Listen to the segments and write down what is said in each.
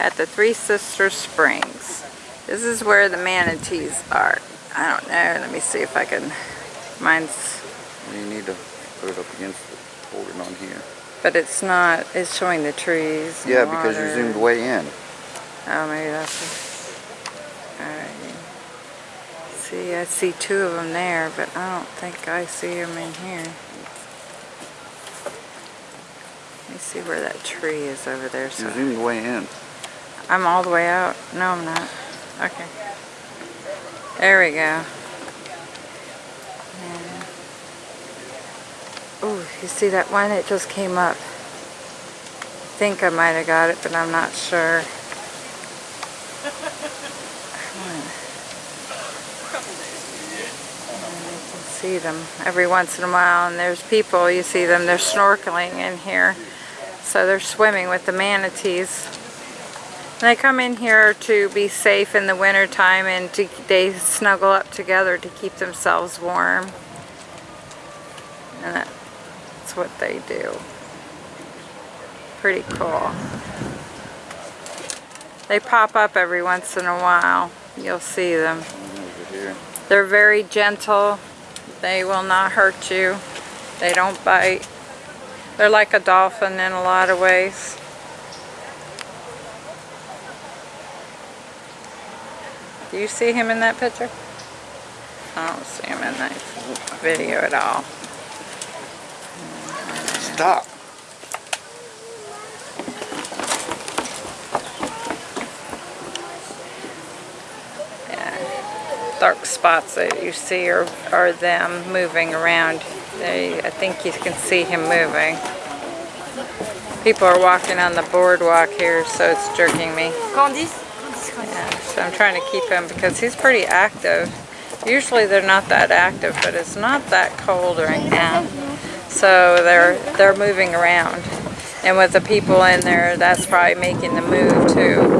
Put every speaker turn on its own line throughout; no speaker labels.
at the Three Sisters Springs. This is where the manatees are. I don't know. Let me see if I can. Mine's,
You need to put it up against the, hold it on here.
but it's not. It's showing the trees.
Yeah, because you zoomed way in.
Oh, maybe that's. it. Alright. See, I see two of them there, but I don't think I see them in here. Let me see where that tree is over there. So You
zoomed way in.
I'm all the way out. No, I'm not. Okay. There we go. Oh, you see that one? It just came up. I think I might have got it, but I'm not sure. Hmm. see them every once in a while and there's people you see them they're snorkeling in here so they're swimming with the manatees they come in here to be safe in the winter time and to, they snuggle up together to keep themselves warm and that's what they do pretty cool they pop up every once in a while you'll see them they're very gentle. They will not hurt you. They don't bite. They're like a dolphin in a lot of ways. Do you see him in that picture? I don't see him in that video at all.
Stop. Yeah.
dark spots that you see are, are them moving around. They, I think you can see him moving. People are walking on the boardwalk here, so it's jerking me.
Candice
Yeah, so I'm trying to keep him because he's pretty active. Usually they're not that active, but it's not that cold right now. So they're they're moving around. And with the people in there, that's probably making the move too.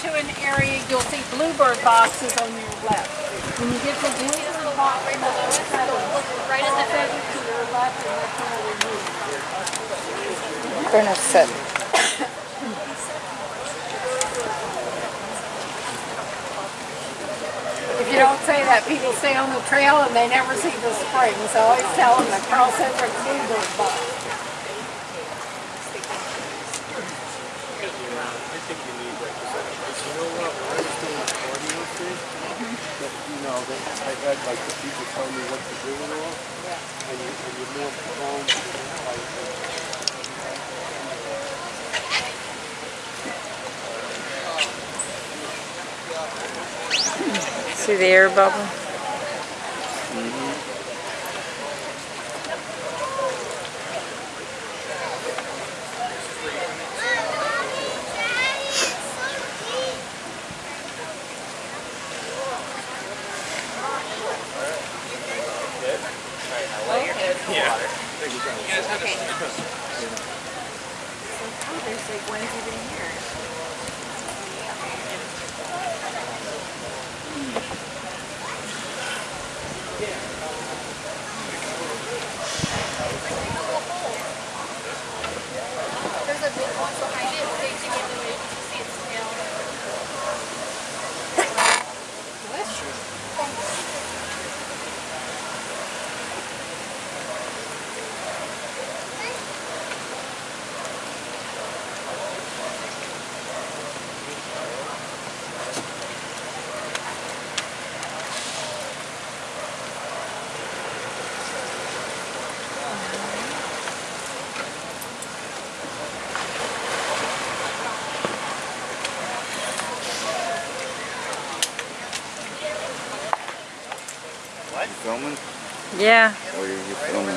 to an area, you'll see bluebird boxes on your left. When you get to the bluebird box, right at the right at the fence to your left, and that's where we move.
Gonna sit.
If you don't say that, people stay on the trail and they never see the spring. So I always tell them to cross over the bluebird box.
You know what? When I was doing the cardio thing, that, you know, had like the people tell me what to do and all. And, you, and you're more prone to like,
See the air bubble?
There's
Yeah,
Or you're just filming?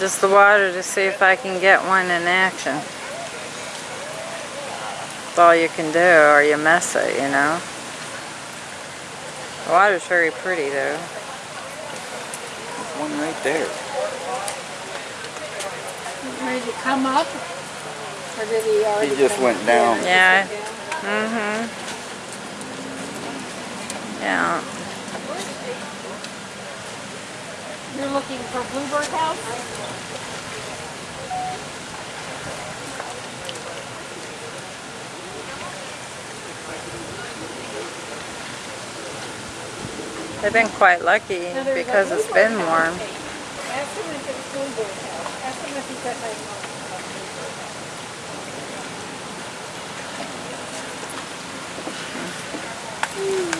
just the water to see if I can get one in action. That's all you can do, or you mess it, you know. The water's very pretty though.
There's one right there.
Ready to come up? Or did he already?
He just
come
went
up?
down.
Yeah. Mm-hmm. Yeah.
You're looking for Bluebird House?
They've been quite lucky
No,
because it's been warm.
Ask him if it's Bluebird House. Ask him if he's at my. Hmm.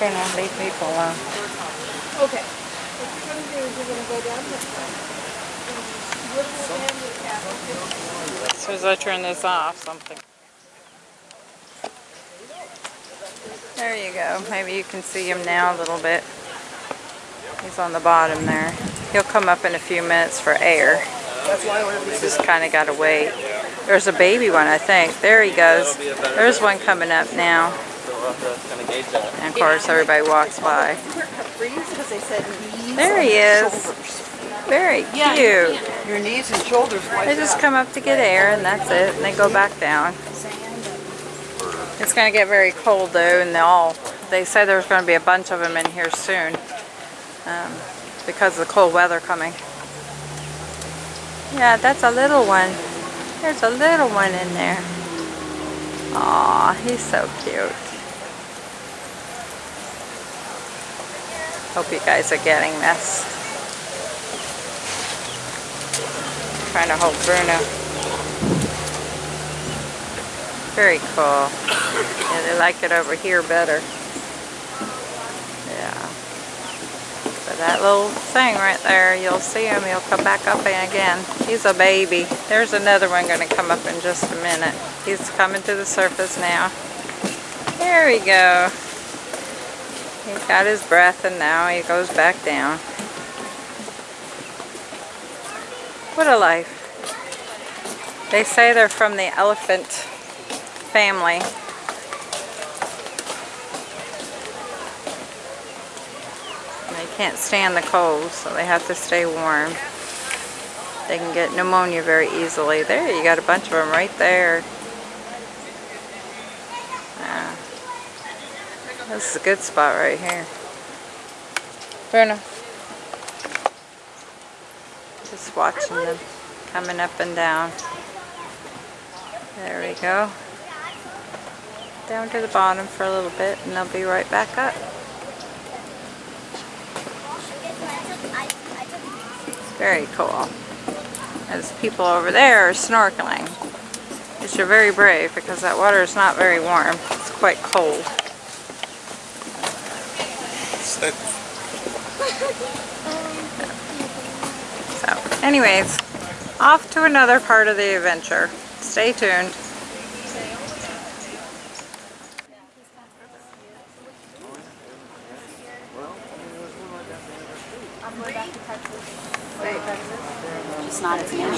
They're not leave people alone.
Okay. What you're gonna do is you're gonna go down this way. Look at the handicap.
As soon as I turn this off, something. There you go. Maybe you can see him now a little bit. He's on the bottom there. He'll come up in a few minutes for air. Just kind of got to wait. There's a baby one, I think. There he goes. There's one coming up now. And of course, everybody walks by.
Because they said knees
There he is. Very cute.
Your knees and shoulders
They just come up to get air and that's it, and they go back down. It's gonna get very cold though, and they all, they say there's gonna be a bunch of them in here soon, um, because of the cold weather coming. Yeah, that's a little one. There's a little one in there. Aw, he's so cute. Hope you guys are getting this. Trying to hold Bruno. Very cool. Yeah, they like it over here better. Yeah. So that little thing right there, you'll see him. He'll come back up again. He's a baby. There's another one going to come up in just a minute. He's coming to the surface now. There we go. He's got his breath and now he goes back down. What a life. They say they're from the elephant family. They can't stand the cold, so they have to stay warm. They can get pneumonia very easily. There, you got a bunch of them right there. This is a good spot right here. Bruno. Just watching them coming up and down. There we go. Down to the bottom for a little bit and they'll be right back up. Very cool. As people over there are snorkeling. Which are very brave because that water is not very warm. It's quite cold. So, anyways, off to another part of the adventure. Stay tuned.
Just not as many.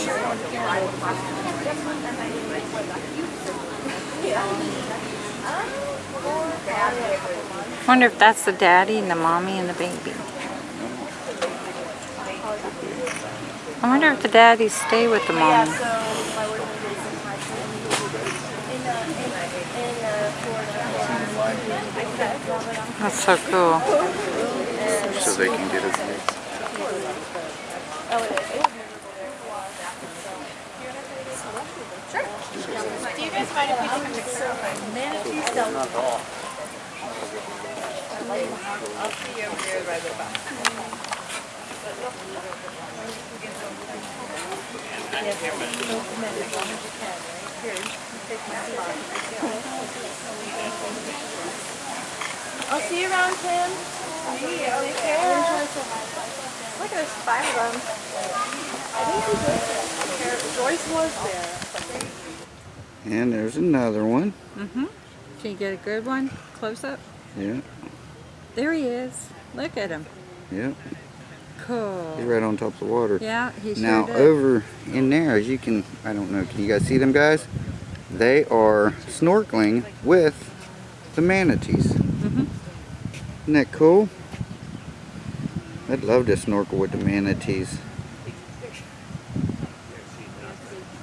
I wonder if that's the daddy and the mommy and the baby. I wonder if the daddies stay with the mommy. Uh, uh, that's so cool.
So they can get his oh, legs.
Do you guys mind if we take a picture of my manatees?
Not all.
I'll see you around, Tim. Take care. Look, at there's five of them. I think Joyce was there.
And there's another one.
Mm-hmm. Can you get a good one? Close up?
Yeah,
There he is. Look at him.
yeah.
Cool.
He's right on top of the water.
Yeah, he sure
Now
did.
over in there, as you can, I don't know, can you guys see them guys? They are snorkeling with the manatees.
Mhm.
Isn't that cool? I'd love to snorkel with the manatees.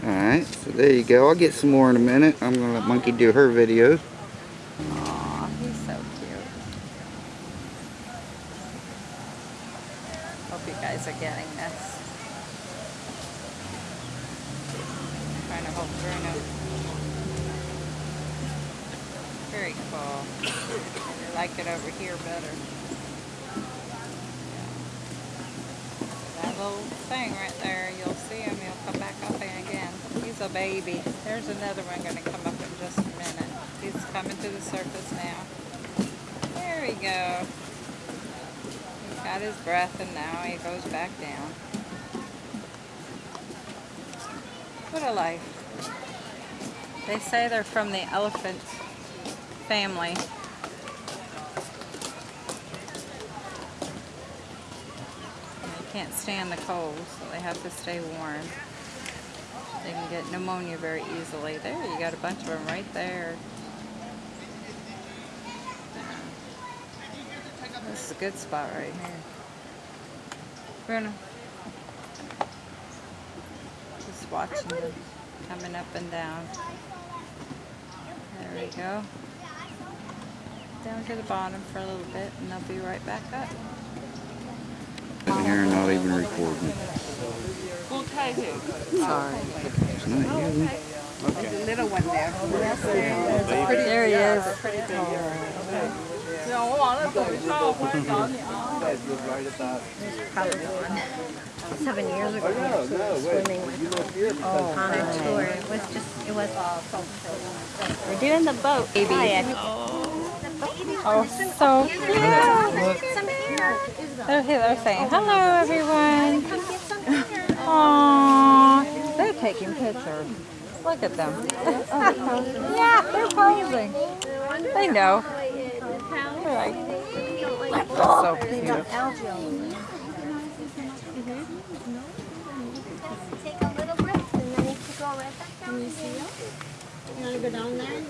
Alright, so there you go. I'll get some more in a minute. I'm gonna let Monkey do her videos.
Aw, he's so cute. Hope you guys are getting this. trying to hold Bruno. Very cool. I like it over here better. Yeah. That little thing right there, you'll see him, he'll come back up in again. He's a baby. There's another one gonna come up in just a minute. He's coming to the surface now. There we go. He's got his breath and now he goes back down. What a life. They say they're from the elephant family. They can't stand the cold, so they have to stay warm. They can get pneumonia very easily. There, you got a bunch of them right there. This is a good spot right here. Bruno. Just watching them coming up and down. There we go. Down to the bottom for a little bit and they'll be right back up.
Sitting here and not even recording.
Sorry.
It's not you.
There's a little one there.
There he is.
Probably gone. Seven years ago, we were swimming with on a tour. It was just, it was awful. We're doing the boat. Baby.
Oh, so cute. They're they're saying, hello everyone. Aww. They're taking pictures. Look at them. yeah, they're posing. They know. They're like, so cute.
You
want to go down there and?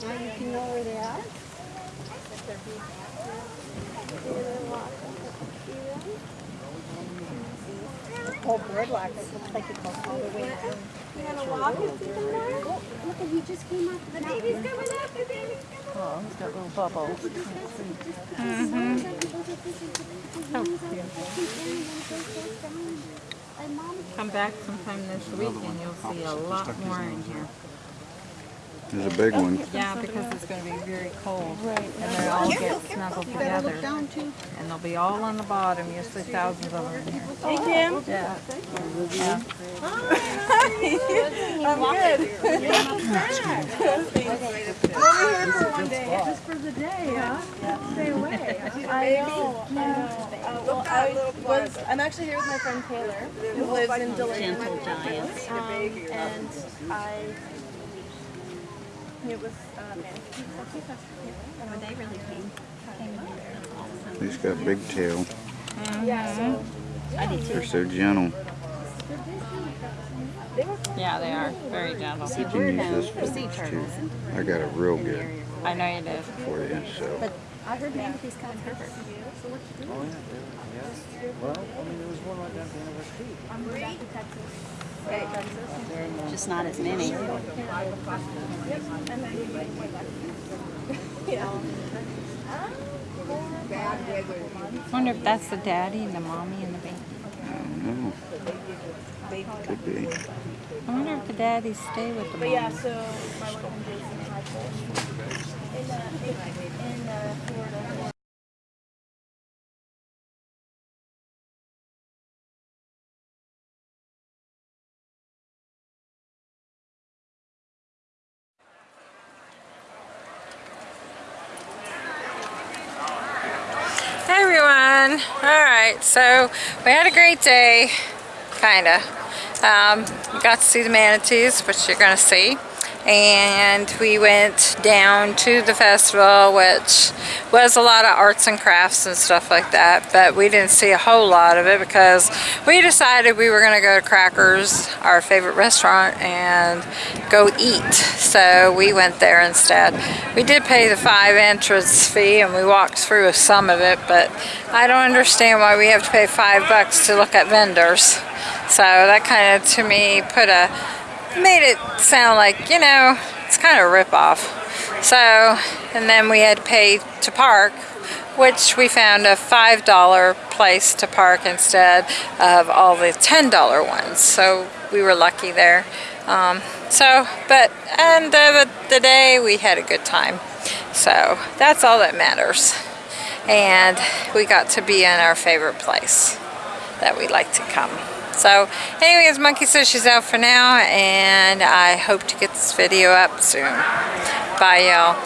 You can know where they are.
Whole boardwalk, it looks like it goes all the way down.
You want to walk and see them there? Oh, look, he just came up. The baby's coming up. The baby's coming up.
Oh, he's got little bubbles.
And mom
Come back sometime this week and you'll see a lot more in here.
There's a big one.
Yeah, because it's going to be very cold. Right. And they all get snuggled together.
down.
And they'll be all on the bottom. You'll see thousands of them in here.
Hey, Kim.
Yeah.
Just for the day, huh? Stay away. I know. I know. Uh, well, I was, I'm actually here with my friend Taylor, who lives in Delaney.
Gentle giants.
Um, and I, it was, uh, man.
Oh, they really came, came in there.
He's got a big tail.
Yeah, so.
I.
They're so gentle.
Yeah, they are. Very gentle.
You can use this for
sea
this too. I got it real good
I know you did.
for you, so.
But I heard manatees come in Herbert. Just not as many.
I wonder if that's the daddy and the mommy and the baby.
I don't know. Could be.
I wonder if the daddies stay with the
But yeah, so my boyfriend Jason had in, uh, in, in uh, Florida.
Hey everyone! Alright, so we had a great day, kinda. Um, got to see the manatees, which you're gonna see. And we went down to the festival which was a lot of arts and crafts and stuff like that but we didn't see a whole lot of it because we decided we were going to go to Crackers our favorite restaurant and go eat. So we went there instead. We did pay the five entrance fee and we walked through some of it but I don't understand why we have to pay five bucks to look at vendors. So that kind of to me put a made it sound like, you know, it's kind of a rip-off. So, and then we had to pay to park, which we found a $5 place to park instead of all the $10 ones. So we were lucky there. Um, so, but end of the day, we had a good time. So that's all that matters. And we got to be in our favorite place that we like to come. So anyways, Monkey says she's out for now and I hope to get this video up soon. Bye y'all.